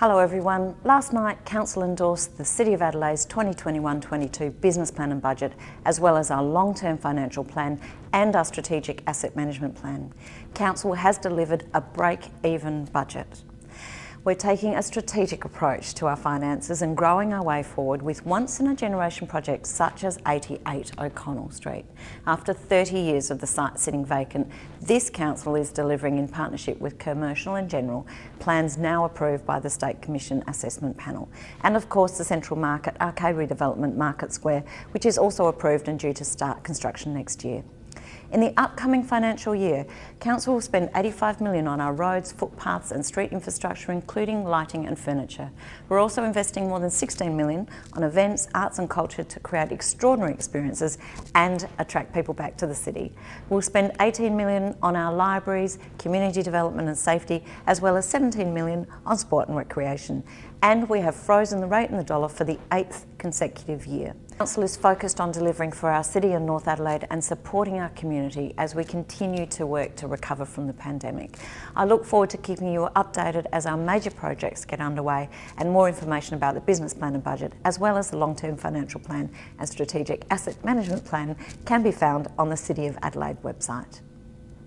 Hello everyone. Last night Council endorsed the City of Adelaide's 2021-22 business plan and budget as well as our long-term financial plan and our strategic asset management plan. Council has delivered a break-even budget. We're taking a strategic approach to our finances and growing our way forward with once-in-a-generation projects such as 88 O'Connell Street. After 30 years of the site sitting vacant, this council is delivering in partnership with Commercial and General plans now approved by the State Commission Assessment Panel. And of course the Central Market Arcade Redevelopment Market Square, which is also approved and due to start construction next year. In the upcoming financial year, Council will spend 85 million on our roads, footpaths and street infrastructure, including lighting and furniture. We're also investing more than 16 million on events, arts and culture to create extraordinary experiences and attract people back to the city. We'll spend 18 million on our libraries, community development and safety, as well as 17 million on sport and recreation. And we have frozen the rate in the dollar for the eighth consecutive year. Council is focused on delivering for our city and North Adelaide and supporting our community as we continue to work to recover from the pandemic. I look forward to keeping you updated as our major projects get underway and more information about the business plan and budget as well as the long-term financial plan and strategic asset management plan can be found on the City of Adelaide website.